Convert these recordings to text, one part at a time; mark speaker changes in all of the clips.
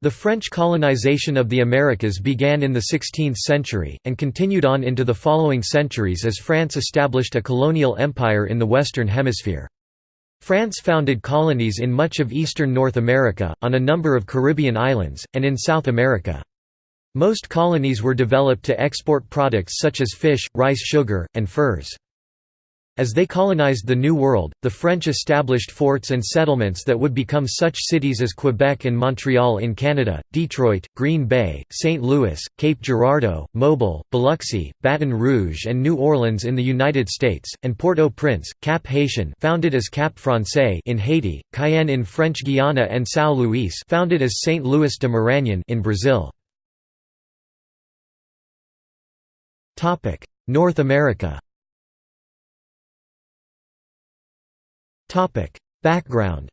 Speaker 1: The French colonization of the Americas began in the 16th century, and continued on into the following centuries as France established a colonial empire in the Western Hemisphere. France founded colonies in much of eastern North America, on a number of Caribbean islands, and in South America. Most colonies were developed to export products such as fish, rice sugar, and furs. As they colonized the New World, the French established forts and settlements that would become such cities as Quebec and Montreal in Canada, Detroit, Green Bay, St. Louis, Cape Girardeau, Mobile, Biloxi, Baton Rouge and New Orleans in the United States, and Port-au-Prince, Cap Haitien founded as Cap Francais in Haiti, Cayenne in French Guiana and São Luís founded as St. Louis de Maranhão in Brazil. North America Background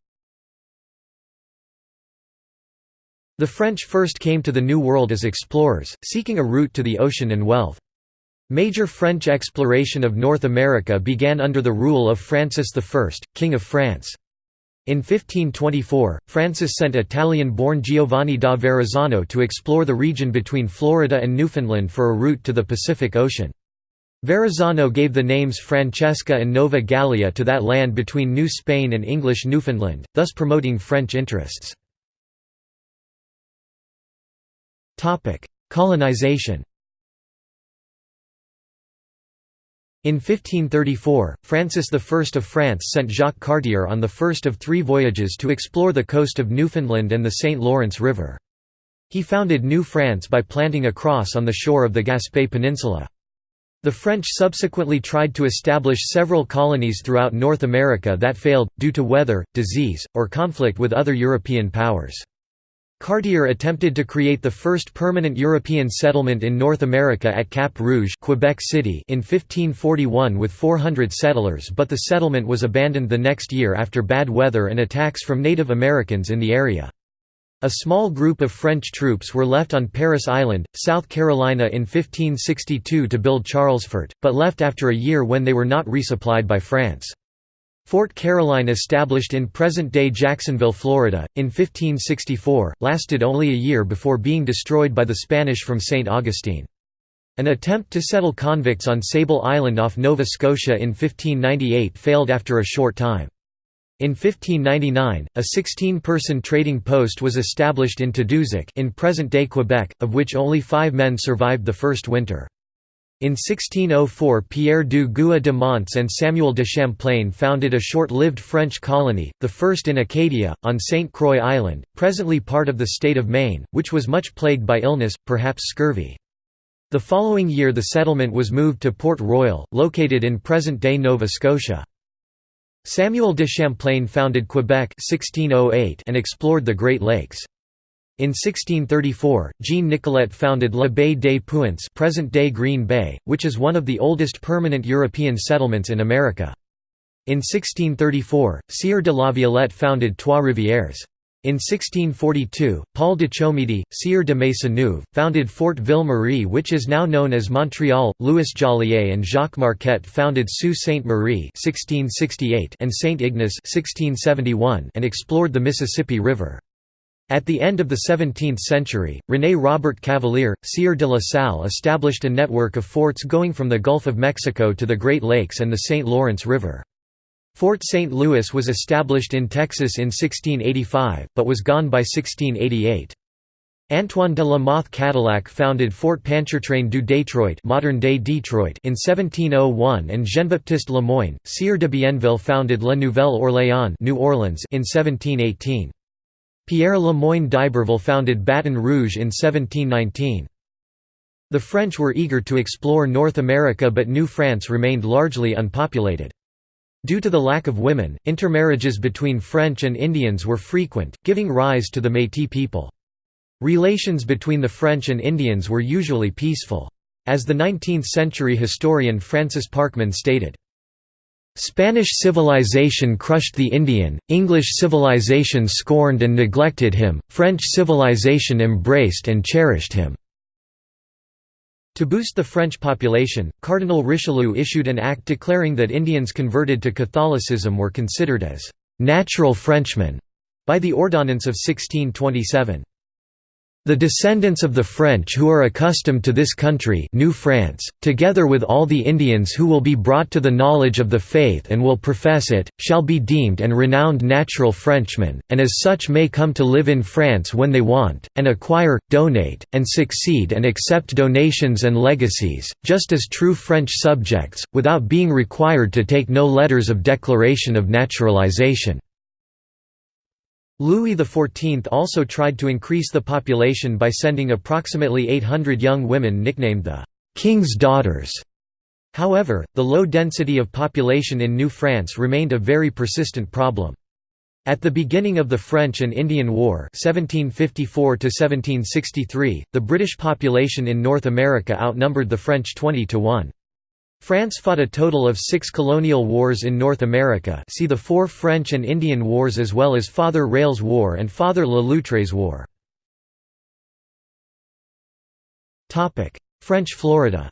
Speaker 1: The French first came to the New World as explorers, seeking a route to the ocean and wealth. Major French exploration of North America began under the rule of Francis I, King of France. In 1524, Francis sent Italian-born Giovanni da Verrazzano to explore the region between Florida and Newfoundland for a route to the Pacific Ocean. Verrazzano gave the names Francesca and Nova Gallia to that land between New Spain and English Newfoundland, thus promoting French interests. Colonization In 1534, Francis I of France sent Jacques Cartier on the first of three voyages to explore the coast of Newfoundland and the St. Lawrence River. He founded New France by planting a cross on the shore of the Gaspé Peninsula. The French subsequently tried to establish several colonies throughout North America that failed, due to weather, disease, or conflict with other European powers. Cartier attempted to create the first permanent European settlement in North America at Cap Rouge Quebec City in 1541 with 400 settlers but the settlement was abandoned the next year after bad weather and attacks from Native Americans in the area. A small group of French troops were left on Parris Island, South Carolina in 1562 to build Charlesfort, but left after a year when they were not resupplied by France. Fort Caroline established in present-day Jacksonville, Florida, in 1564, lasted only a year before being destroyed by the Spanish from St. Augustine. An attempt to settle convicts on Sable Island off Nova Scotia in 1598 failed after a short time. In 1599, a 16-person trading post was established in Tadoussac in present-day Quebec, of which only five men survived the first winter. In 1604 Pierre du Gouët de Monts and Samuel de Champlain founded a short-lived French colony, the first in Acadia, on St. Croix Island, presently part of the state of Maine, which was much plagued by illness, perhaps scurvy. The following year the settlement was moved to Port Royal, located in present-day Nova Scotia. Samuel de Champlain founded Quebec 1608 and explored the Great Lakes. In 1634, Jean Nicolet founded La Baie des Puants present-day Green Bay, which is one of the oldest permanent European settlements in America. In 1634, Sieur de la Violette founded Trois-Rivières. In 1642, Paul de Chomedy, Sieur de Maisonneuve, founded Fort Ville-Marie which is now known as Montreal. Louis Joliet and Jacques Marquette founded Sault Ste. Marie and St. Ignace and explored the Mississippi River. At the end of the 17th century, René Robert Cavelier, Sieur de la Salle established a network of forts going from the Gulf of Mexico to the Great Lakes and the St. Lawrence River. Fort St. Louis was established in Texas in 1685, but was gone by 1688. Antoine de la Mothe Cadillac founded Fort Pontchartrain du Détroit modern-day Detroit in 1701 and Jean-Baptiste Lemoyne, Sieur de Bienville founded La Nouvelle-Orléans New Orleans in 1718. Pierre Lemoyne d'Iberville founded Baton Rouge in 1719. The French were eager to explore North America but New France remained largely unpopulated. Due to the lack of women, intermarriages between French and Indians were frequent, giving rise to the Métis people. Relations between the French and Indians were usually peaceful. As the 19th-century historian Francis Parkman stated, Spanish civilization crushed the Indian, English civilization scorned and neglected him, French civilization embraced and cherished him. To boost the French population, Cardinal Richelieu issued an act declaring that Indians converted to Catholicism were considered as «natural Frenchmen» by the Ordonnance of 1627. The descendants of the French who are accustomed to this country New France, together with all the Indians who will be brought to the knowledge of the faith and will profess it, shall be deemed and renowned natural Frenchmen, and as such may come to live in France when they want, and acquire, donate, and succeed and accept donations and legacies, just as true French subjects, without being required to take no letters of declaration of naturalization. Louis XIV also tried to increase the population by sending approximately 800 young women nicknamed the «King's Daughters». However, the low density of population in New France remained a very persistent problem. At the beginning of the French and Indian War 1754 the British population in North America outnumbered the French 20 to 1. France fought a total of six colonial wars in North America see the four French and Indian Wars as well as Father Rale's War and Father Le Loutre's War. French Florida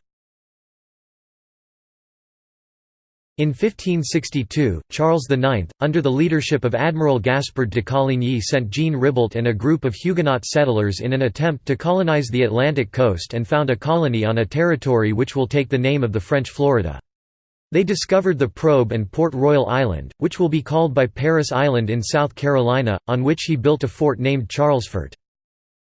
Speaker 1: In 1562, Charles IX, under the leadership of Admiral Gaspard de Coligny sent Jean Ribault and a group of Huguenot settlers in an attempt to colonize the Atlantic coast and found a colony on a territory which will take the name of the French Florida. They discovered the Probe and Port Royal Island, which will be called by Parris Island in South Carolina, on which he built a fort named Charlesfort.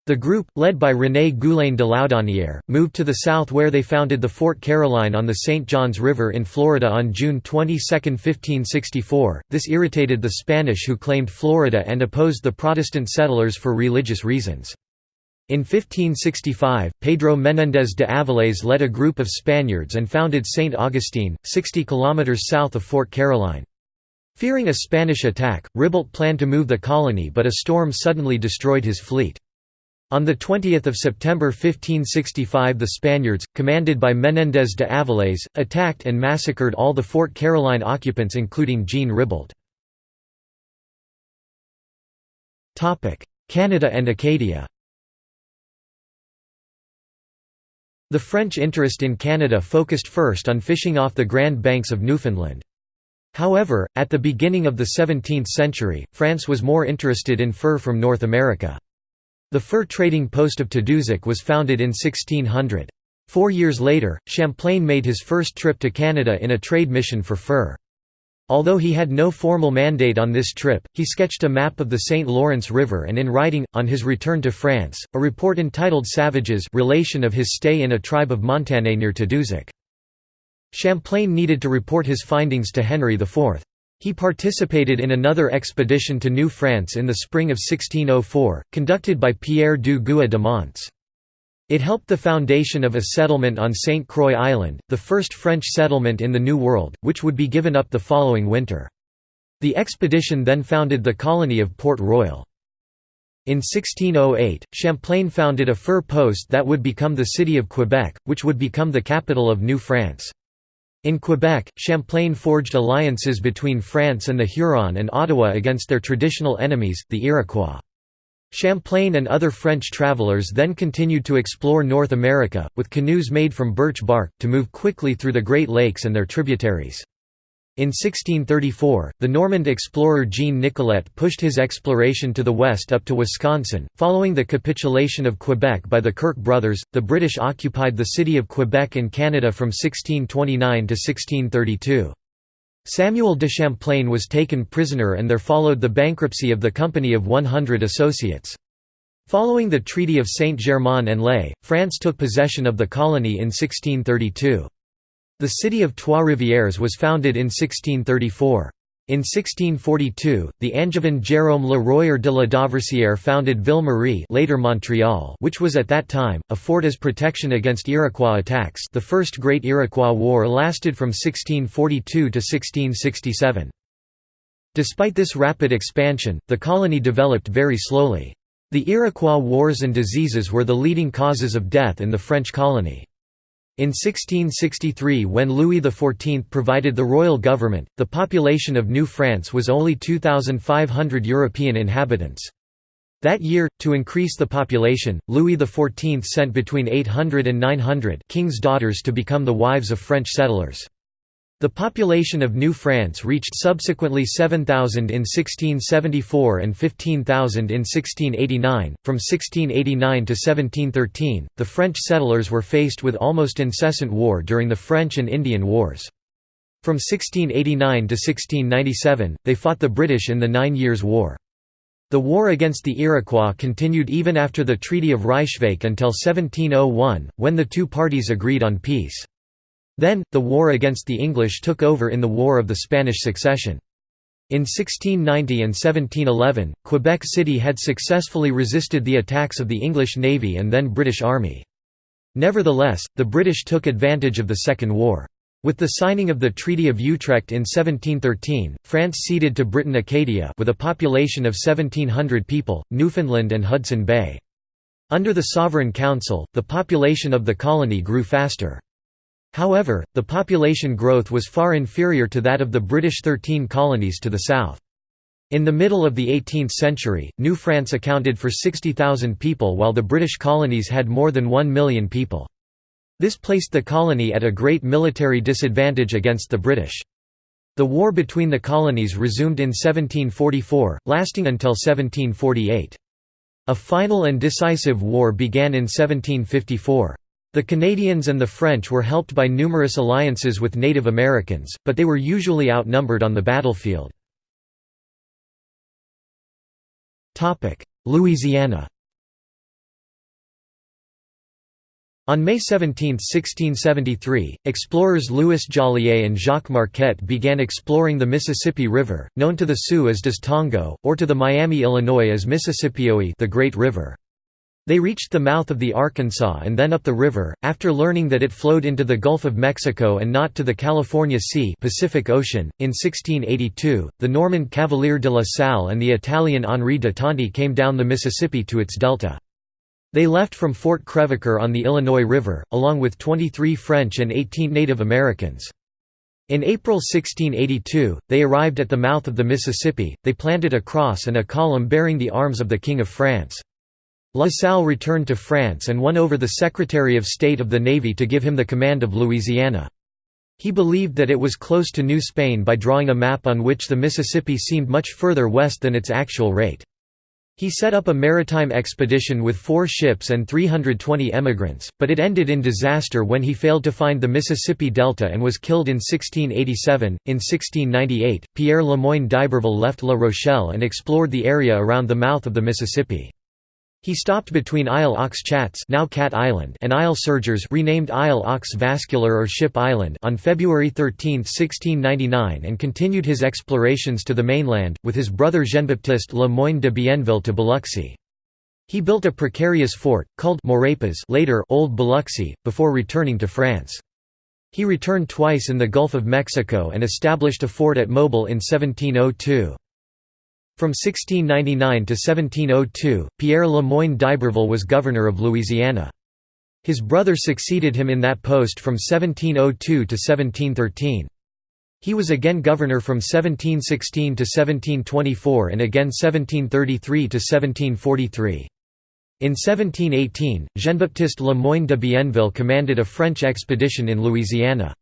Speaker 1: The group, led by René Goulaine de Laudonnière, moved to the south where they founded the Fort Caroline on the St. Johns River in Florida on June 22, 1564. This irritated the Spanish who claimed Florida and opposed the Protestant settlers for religious reasons. In 1565, Pedro Menéndez de Avilés led a group of Spaniards and founded St. Augustine, 60 kilometers south of Fort Caroline. Fearing a Spanish attack, Ribault planned to move the colony but a storm suddenly destroyed his fleet. On 20 September 1565 the Spaniards, commanded by Menéndez de Avilés, attacked and massacred all the Fort Caroline occupants including Jean Ribault. Canada and Acadia The French interest in Canada focused first on fishing off the Grand Banks of Newfoundland. However, at the beginning of the 17th century, France was more interested in fur from North America. The fur trading post of Tadoussac was founded in 1600. Four years later, Champlain made his first trip to Canada in a trade mission for fur. Although he had no formal mandate on this trip, he sketched a map of the St. Lawrence River and in writing, on his return to France, a report entitled Savages relation of his stay in a tribe of Montagnais near Tadoussac. Champlain needed to report his findings to Henry IV. He participated in another expedition to New France in the spring of 1604, conducted by Pierre du Guay de Monts. It helped the foundation of a settlement on St. Croix Island, the first French settlement in the New World, which would be given up the following winter. The expedition then founded the colony of Port Royal. In 1608, Champlain founded a fur post that would become the city of Quebec, which would become the capital of New France. In Quebec, Champlain forged alliances between France and the Huron and Ottawa against their traditional enemies, the Iroquois. Champlain and other French travelers then continued to explore North America, with canoes made from birch bark, to move quickly through the Great Lakes and their tributaries. In 1634, the Normand explorer Jean Nicolet pushed his exploration to the west up to Wisconsin. Following the capitulation of Quebec by the Kirke brothers, the British occupied the city of Quebec in Canada from 1629 to 1632. Samuel de Champlain was taken prisoner and there followed the bankruptcy of the Company of 100 Associates. Following the Treaty of Saint-Germain-en-Laye, France took possession of the colony in 1632. The city of Trois-Rivières was founded in 1634. In 1642, the Angevin Jérôme Le Royer de la Dauversière founded Ville-Marie later Montreal which was at that time, a fort as protection against Iroquois attacks the First Great Iroquois War lasted from 1642 to 1667. Despite this rapid expansion, the colony developed very slowly. The Iroquois wars and diseases were the leading causes of death in the French colony. In 1663 when Louis XIV provided the royal government, the population of New France was only 2,500 European inhabitants. That year, to increase the population, Louis XIV sent between 800 and 900 king's daughters to become the wives of French settlers. The population of New France reached subsequently 7,000 in 1674 and 15,000 in 1689. From 1689 to 1713, the French settlers were faced with almost incessant war during the French and Indian Wars. From 1689 to 1697, they fought the British in the Nine Years' War. The war against the Iroquois continued even after the Treaty of Ryswick until 1701, when the two parties agreed on peace. Then, the war against the English took over in the War of the Spanish Succession. In 1690 and 1711, Quebec City had successfully resisted the attacks of the English Navy and then British Army. Nevertheless, the British took advantage of the Second War. With the signing of the Treaty of Utrecht in 1713, France ceded to Britain Acadia with a population of 1,700 people, Newfoundland and Hudson Bay. Under the Sovereign Council, the population of the colony grew faster. However, the population growth was far inferior to that of the British Thirteen Colonies to the south. In the middle of the 18th century, New France accounted for 60,000 people while the British colonies had more than 1 million people. This placed the colony at a great military disadvantage against the British. The war between the colonies resumed in 1744, lasting until 1748. A final and decisive war began in 1754. The Canadians and the French were helped by numerous alliances with Native Americans, but they were usually outnumbered on the battlefield. Louisiana On May 17, 1673, explorers Louis Joliet and Jacques Marquette began exploring the Mississippi River, known to the Sioux as Des Tongo, or to the Miami Illinois as Mississippioi the Great River. They reached the mouth of the Arkansas and then up the river, after learning that it flowed into the Gulf of Mexico and not to the California Sea Pacific Ocean. .In 1682, the Norman Cavelier de la Salle and the Italian Henri de Tonti came down the Mississippi to its delta. They left from Fort Crèvecoeur on the Illinois River, along with 23 French and 18 Native Americans. In April 1682, they arrived at the mouth of the Mississippi, they planted a cross and a column bearing the arms of the King of France. La Salle returned to France and won over the Secretary of State of the Navy to give him the command of Louisiana. He believed that it was close to New Spain by drawing a map on which the Mississippi seemed much further west than its actual rate. He set up a maritime expedition with four ships and 320 emigrants, but it ended in disaster when he failed to find the Mississippi Delta and was killed in 1687. In 1698, Pierre Le Moyne d'Iberville left La Rochelle and explored the area around the mouth of the Mississippi. He stopped between Isle aux Chats now Cat Island and Isle Sergers renamed Isle aux Vasculaire or Ship Island on February 13, 1699 and continued his explorations to the mainland, with his brother Jean-Baptiste Le Moyne de Bienville to Biloxi. He built a precarious fort, called Maurepas later Old Biloxi, before returning to France. He returned twice in the Gulf of Mexico and established a fort at Mobile in 1702. From 1699 to 1702, Pierre Le Moyne d'Iberville was governor of Louisiana. His brother succeeded him in that post from 1702 to 1713. He was again governor from 1716 to 1724 and again 1733 to 1743. In 1718, Jean-Baptiste Le Moyne de Bienville commanded a French expedition in Louisiana.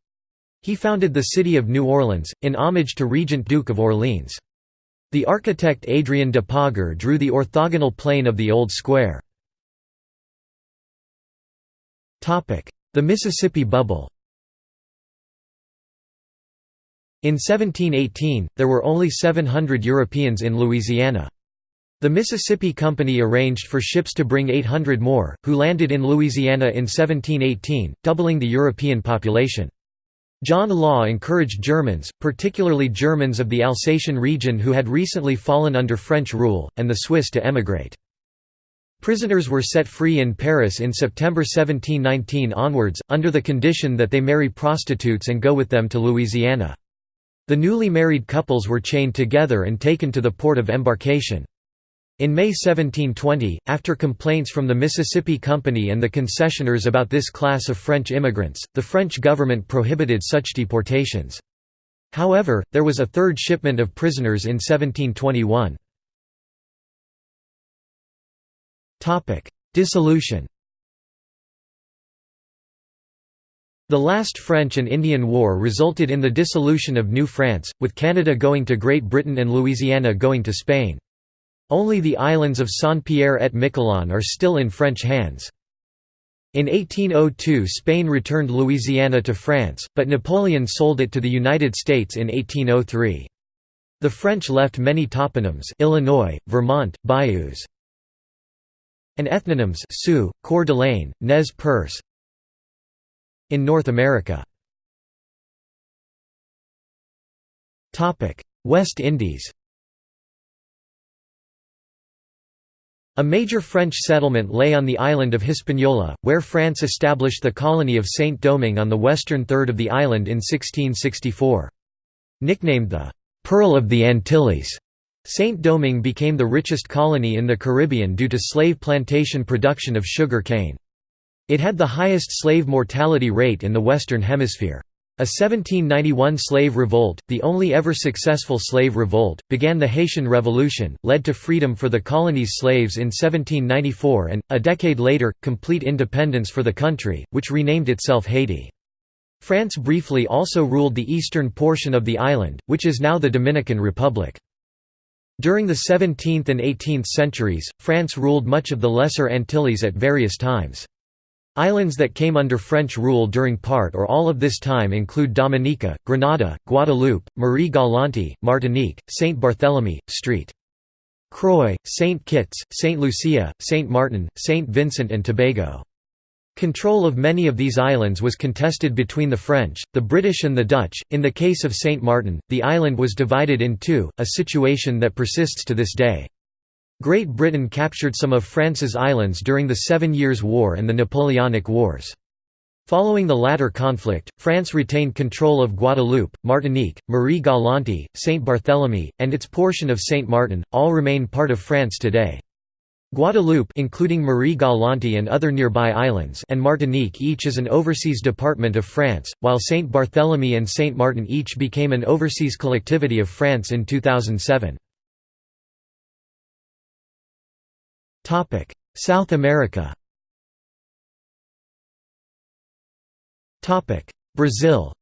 Speaker 1: He founded the city of New Orleans, in homage to Regent Duke of Orleans. The architect Adrian de Pauger drew the orthogonal plane of the Old Square. The Mississippi Bubble In 1718, there were only 700 Europeans in Louisiana. The Mississippi Company arranged for ships to bring 800 more, who landed in Louisiana in 1718, doubling the European population. John Law encouraged Germans, particularly Germans of the Alsatian region who had recently fallen under French rule, and the Swiss to emigrate. Prisoners were set free in Paris in September 1719 onwards, under the condition that they marry prostitutes and go with them to Louisiana. The newly married couples were chained together and taken to the port of embarkation. In May 1720, after complaints from the Mississippi Company and the concessioners about this class of French immigrants, the French government prohibited such deportations. However, there was a third shipment of prisoners in 1721. Dissolution The last French and Indian War resulted in the dissolution of New France, with Canada going to Great Britain and Louisiana going to Spain. Only the islands of Saint-Pierre et Miquelon are still in French hands. In 1802 Spain returned Louisiana to France, but Napoleon sold it to the United States in 1803. The French left many toponyms Illinois, Vermont, bayous, and ethnonyms Sioux, Coeur d'Alene, Nez Perce, in North America. West Indies A major French settlement lay on the island of Hispaniola, where France established the colony of Saint-Domingue on the western third of the island in 1664. Nicknamed the «Pearl of the Antilles», Saint-Domingue became the richest colony in the Caribbean due to slave plantation production of sugar cane. It had the highest slave mortality rate in the Western Hemisphere. A 1791 slave revolt, the only ever successful slave revolt, began the Haitian Revolution, led to freedom for the colony's slaves in 1794 and, a decade later, complete independence for the country, which renamed itself Haiti. France briefly also ruled the eastern portion of the island, which is now the Dominican Republic. During the 17th and 18th centuries, France ruled much of the Lesser Antilles at various times. Islands that came under French rule during part or all of this time include Dominica, Grenada, Guadeloupe, Marie-Galante, Martinique, Saint Barthélemy, St. Croix, Saint Kitts, Saint Lucia, Saint Martin, Saint Vincent and Tobago. Control of many of these islands was contested between the French, the British and the Dutch. In the case of Saint Martin, the island was divided in two, a situation that persists to this day. Great Britain captured some of France's islands during the Seven Years' War and the Napoleonic Wars. Following the latter conflict, France retained control of Guadeloupe, Martinique, Marie-Galante, Saint Barthélemy, and its portion of Saint Martin, all remain part of France today. Guadeloupe including Marie-Galante and other nearby islands and Martinique each is an overseas department of France, while Saint Barthélemy and Saint Martin each became an overseas collectivity of France in 2007. South America Topic: Brazil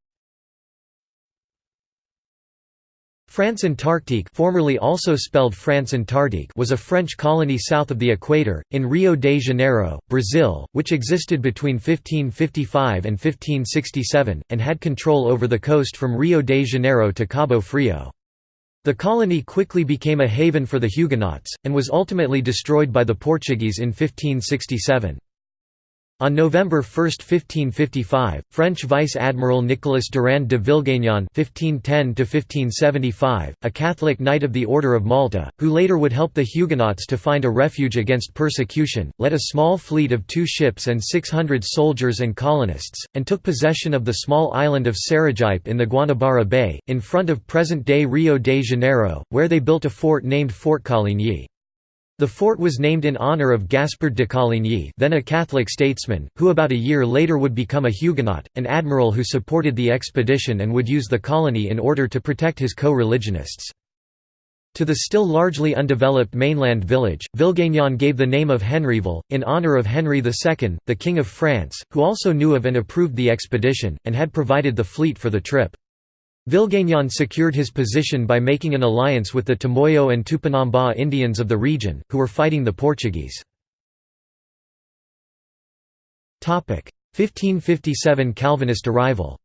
Speaker 1: France Antarctique formerly also spelled France Antarctique was a French colony south of the equator, in Rio de Janeiro, Brazil, which existed between 1555 and 1567, and had control over the coast from Rio de Janeiro to Cabo Frio. The colony quickly became a haven for the Huguenots, and was ultimately destroyed by the Portuguese in 1567. On November 1, 1555, French Vice-Admiral Nicolas Durand de Villegagnon (1510–1575), a Catholic Knight of the Order of Malta, who later would help the Huguenots to find a refuge against persecution, led a small fleet of two ships and 600 soldiers and colonists, and took possession of the small island of Sergipe in the Guanabara Bay, in front of present-day Rio de Janeiro, where they built a fort named Fort Coligny. The fort was named in honor of Gaspard de Coligny then a Catholic statesman, who about a year later would become a Huguenot, an admiral who supported the expedition and would use the colony in order to protect his co-religionists. To the still largely undeveloped mainland village, Villegagnon gave the name of Henriville, in honor of Henry II, the King of France, who also knew of and approved the expedition, and had provided the fleet for the trip. Villegagnon secured his position by making an alliance with the Tamoyo and Tupinamba Indians of the region, who were fighting the Portuguese. 1557 Calvinist arrival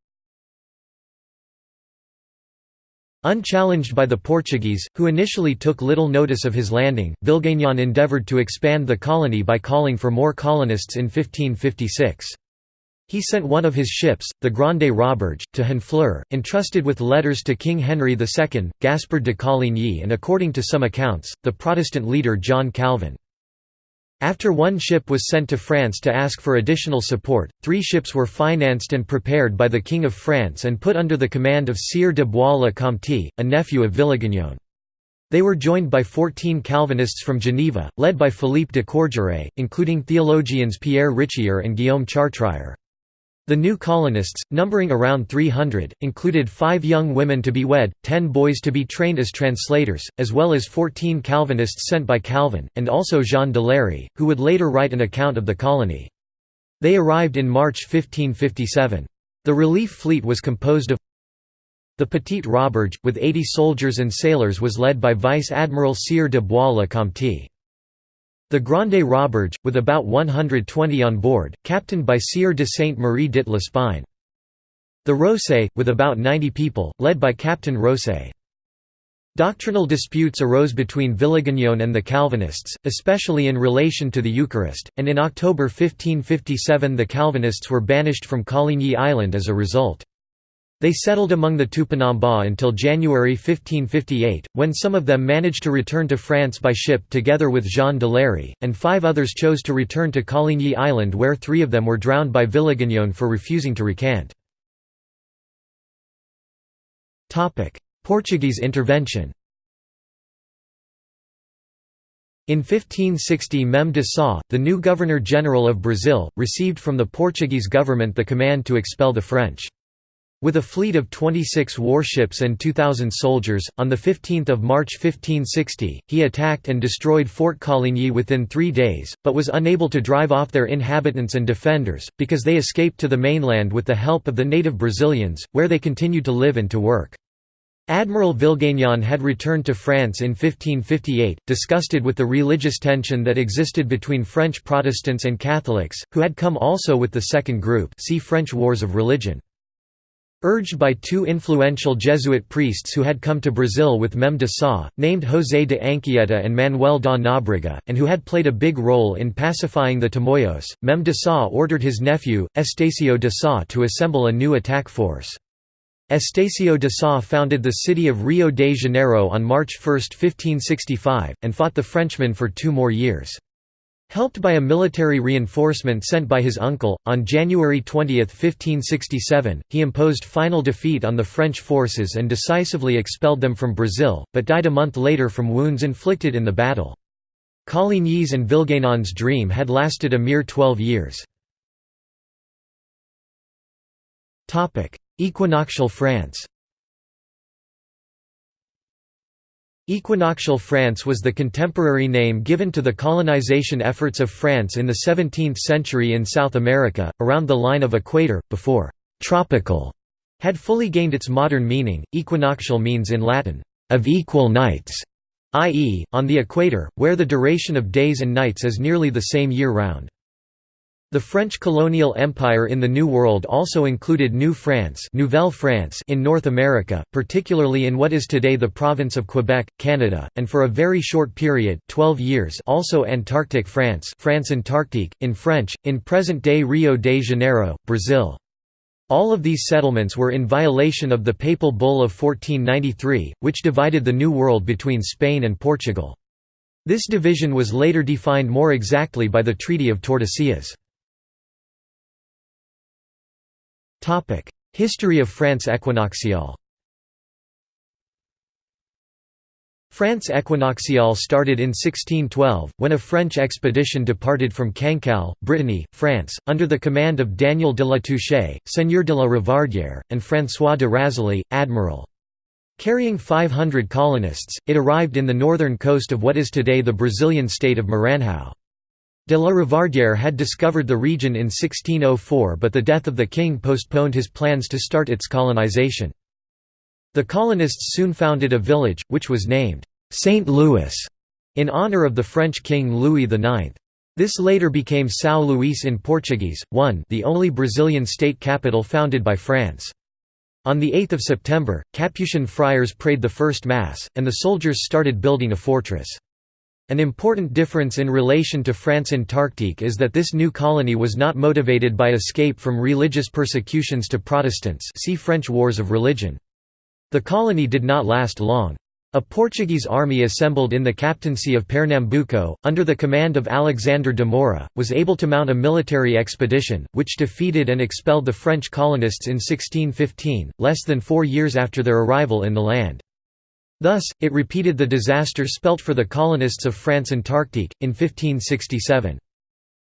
Speaker 1: Unchallenged by the Portuguese, who initially took little notice of his landing, Villegagnon endeavoured to expand the colony by calling for more colonists in 1556. He sent one of his ships, the Grande Roberge, to Honfleur, entrusted with letters to King Henry II, Gaspard de Coligny and according to some accounts, the Protestant leader John Calvin. After one ship was sent to France to ask for additional support, three ships were financed and prepared by the King of France and put under the command of Sire de Bois-le-Comte, a nephew of Villegagnon. They were joined by 14 Calvinists from Geneva, led by Philippe de Courgeret, including theologians Pierre Richier and Guillaume Chartrier. The new colonists, numbering around 300, included five young women to be wed, ten boys to be trained as translators, as well as 14 Calvinists sent by Calvin, and also Jean de Lery, who would later write an account of the colony. They arrived in March 1557. The relief fleet was composed of the Petite Roberge, with 80 soldiers and sailors was led by Vice Admiral Sieur de Bois-le-Comte. The Grande Roberge, with about 120 on board, captained by Sieur de Sainte-Marie dit. The Rosay, with about 90 people, led by Captain Rosay. Doctrinal disputes arose between Villegagnon and the Calvinists, especially in relation to the Eucharist, and in October 1557 the Calvinists were banished from Coligny Island as a result. They settled among the Tupinamba until January 1558, when some of them managed to return to France by ship together with Jean de Lery, and five others chose to return to Coligny Island where three of them were drowned by Villegagnon for refusing to recant. Portuguese intervention In 1560 Mem de Sá, the new Governor-General of Brazil, received from the Portuguese government the command to expel the French. With a fleet of 26 warships and 2,000 soldiers, on 15 March 1560, he attacked and destroyed Fort Coligny within three days, but was unable to drive off their inhabitants and defenders, because they escaped to the mainland with the help of the native Brazilians, where they continued to live and to work. Admiral Villegagnon had returned to France in 1558, disgusted with the religious tension that existed between French Protestants and Catholics, who had come also with the second group see French Wars of Religion. Urged by two influential Jesuit priests who had come to Brazil with Mem de Sá, named José de Anchieta and Manuel da Nóbrega, and who had played a big role in pacifying the Tamoios, Mem de Sá ordered his nephew, Estacio de Sá to assemble a new attack force. Estacio de Sá founded the city of Rio de Janeiro on March 1, 1565, and fought the Frenchmen for two more years. Helped by a military reinforcement sent by his uncle, on January 20, 1567, he imposed final defeat on the French forces and decisively expelled them from Brazil, but died a month later from wounds inflicted in the battle. Coligny's and Villegagnon's dream had lasted a mere twelve years. Equinoctial France Equinoctial France was the contemporary name given to the colonization efforts of France in the 17th century in South America, around the line of equator, before «tropical» had fully gained its modern meaning. Equinoctial means in Latin, «of equal nights», i.e., on the equator, where the duration of days and nights is nearly the same year-round. The French colonial empire in the New World also included New France, Nouvelle France in North America, particularly in what is today the province of Quebec, Canada, and for a very short period 12 years also Antarctic France France Antarctique, in French, in present-day Rio de Janeiro, Brazil. All of these settlements were in violation of the Papal Bull of 1493, which divided the New World between Spain and Portugal. This division was later defined more exactly by the Treaty of Tordesillas. History of France equinoxiale France equinoxiale started in 1612, when a French expedition departed from Cancale, Brittany, France, under the command of Daniel de la Touche, Seigneur de la Ravardière, and François de Razilly, admiral. Carrying 500 colonists, it arrived in the northern coast of what is today the Brazilian state of Maranhão. De la Ravardière had discovered the region in 1604 but the death of the king postponed his plans to start its colonization. The colonists soon founded a village, which was named St. Louis, in honor of the French king Louis IX. This later became São Luís in Portuguese, one the only Brazilian state capital founded by France. On 8 September, Capuchin friars prayed the first Mass, and the soldiers started building a fortress. An important difference in relation to France Antarctique is that this new colony was not motivated by escape from religious persecutions to Protestants see French Wars of Religion. The colony did not last long. A Portuguese army assembled in the captaincy of Pernambuco, under the command of Alexander de Moura, was able to mount a military expedition, which defeated and expelled the French colonists in 1615, less than four years after their arrival in the land. Thus, it repeated the disaster spelt for the colonists of France Antarctique, in 1567.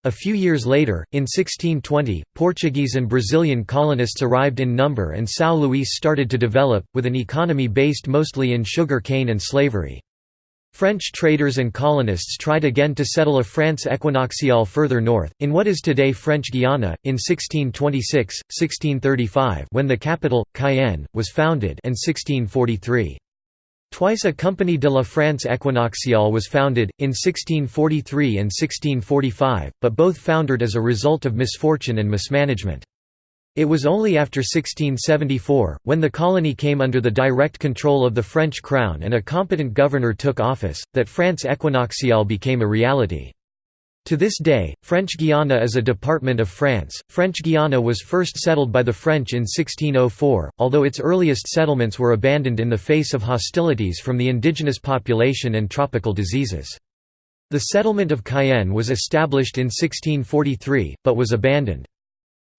Speaker 1: A few years later, in 1620, Portuguese and Brazilian colonists arrived in number and São Luís started to develop, with an economy based mostly in sugar cane and slavery. French traders and colonists tried again to settle a France equinoxial further north, in what is today French Guiana, in 1626, 1635 when the capital, Cayenne, was founded and 1643. Twice a Compagnie de la France equinoxiale was founded, in 1643 and 1645, but both foundered as a result of misfortune and mismanagement. It was only after 1674, when the colony came under the direct control of the French crown and a competent governor took office, that France equinoxiale became a reality. To this day, French Guiana is a department of France. French Guiana was first settled by the French in 1604, although its earliest settlements were abandoned in the face of hostilities from the indigenous population and tropical diseases. The settlement of Cayenne was established in 1643, but was abandoned.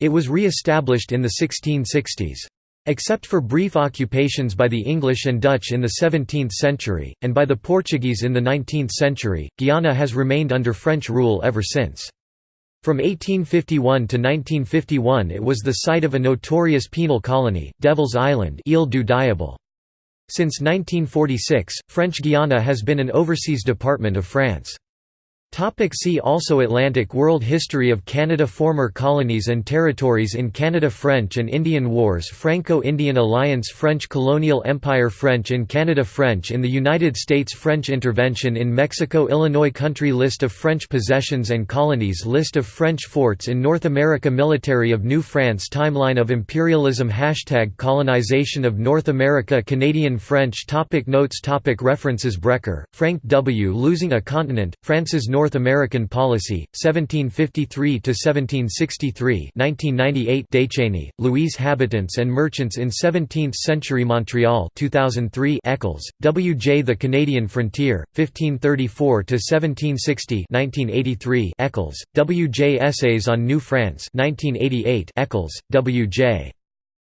Speaker 1: It was re-established in the 1660s. Except for brief occupations by the English and Dutch in the 17th century, and by the Portuguese in the 19th century, Guiana has remained under French rule ever since. From 1851 to 1951 it was the site of a notorious penal colony, Devil's Island Ile. Since 1946, French Guiana has been an overseas department of France. Topic see also Atlantic World History of Canada Former colonies and territories in Canada French and Indian Wars Franco-Indian Alliance French Colonial Empire French in Canada French in the United States French intervention in Mexico Illinois Country List of French possessions and colonies List of French forts in North America Military of New France Timeline of imperialism Hashtag colonization of North America Canadian French topic Notes topic References Brecher, Frank W. Losing a Continent, France's North American Policy, 1753–1763 1998 Decheney, Louise Habitants and Merchants in Seventeenth-Century Montreal 2003 Eccles, W. J. The Canadian Frontier, 1534–1760 1983 Eccles, W. J. Essays on New France 1988 Eccles, W. J.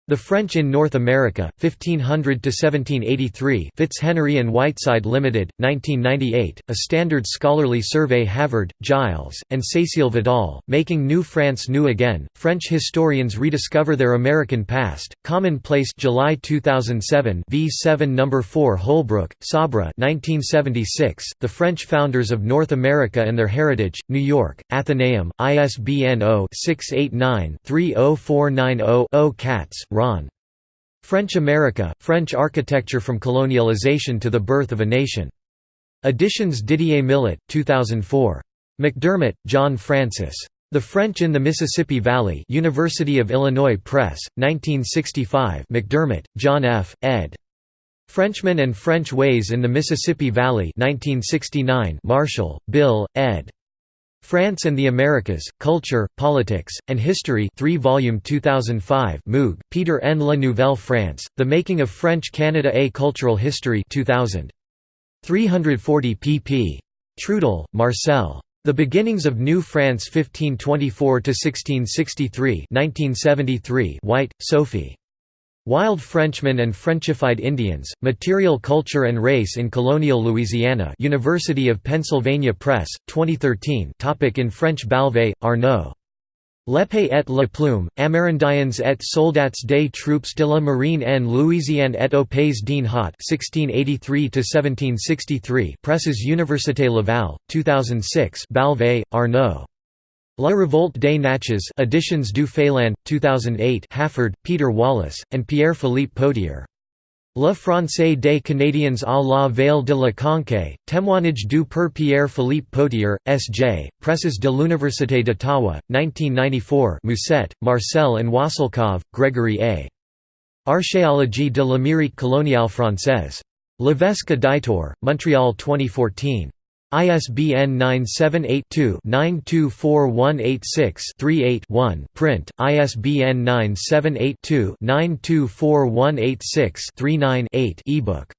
Speaker 1: The French in North America, 1500–1783 Fitzhenry and Whiteside Limited, 1998, a standard scholarly survey Havard, Gilles, and Cécile Vidal, Making New France New Again, French historians rediscover their American past, Commonplace July 2007 V7 No. 4 Holbrook, Sabra 1976, The French Founders of North America and Their Heritage, New York, Athenaeum, ISBN 0-689-30490-0 Katz, Ron. French America, French Architecture from Colonialization to the Birth of a Nation. Editions Didier Millet, 2004. McDermott, John Francis. The French in the Mississippi Valley University of Illinois Press, 1965 McDermott, John F., ed. Frenchmen and French Ways in the Mississippi Valley 1969 Marshall, Bill, ed. France and the Americas, Culture, Politics, and History 3 volume 2005 Moogk, Peter N. La Nouvelle France, The Making of French Canada A Cultural History 2000. 340 pp. Trudel, Marcel. The Beginnings of New France 1524–1663 1973 White, Sophie. Wild Frenchmen and Frenchified Indians, Material Culture and Race in Colonial Louisiana University of Pennsylvania Press, 2013 topic In French Balvay, Arnaud. L'épée et la plume, Amérindiens et soldats des troupes de la marine en Louisiane et au pays d'en Haut 1683–1763 Presses Université Laval, 2006 Balvay, Arnaud. La Révolte des Natchez Editions du Feyland, 2008 Halford, Peter Wallace, and Pierre-Philippe Potier. Le Français des Canadiens à la Veille de la Conquête, Témoignage du Père Pierre-Philippe Potier, S.J., Presses de l'Université d'Ottawa, 1994 Musset, Marcel and Waselkov, Gregory A. Archéologie de l'Amérique coloniale française. Levesque d'Itor, Montreal 2014. ISBN 978-2-924186-38-1 print, ISBN 978-2-924186-39-8 ebook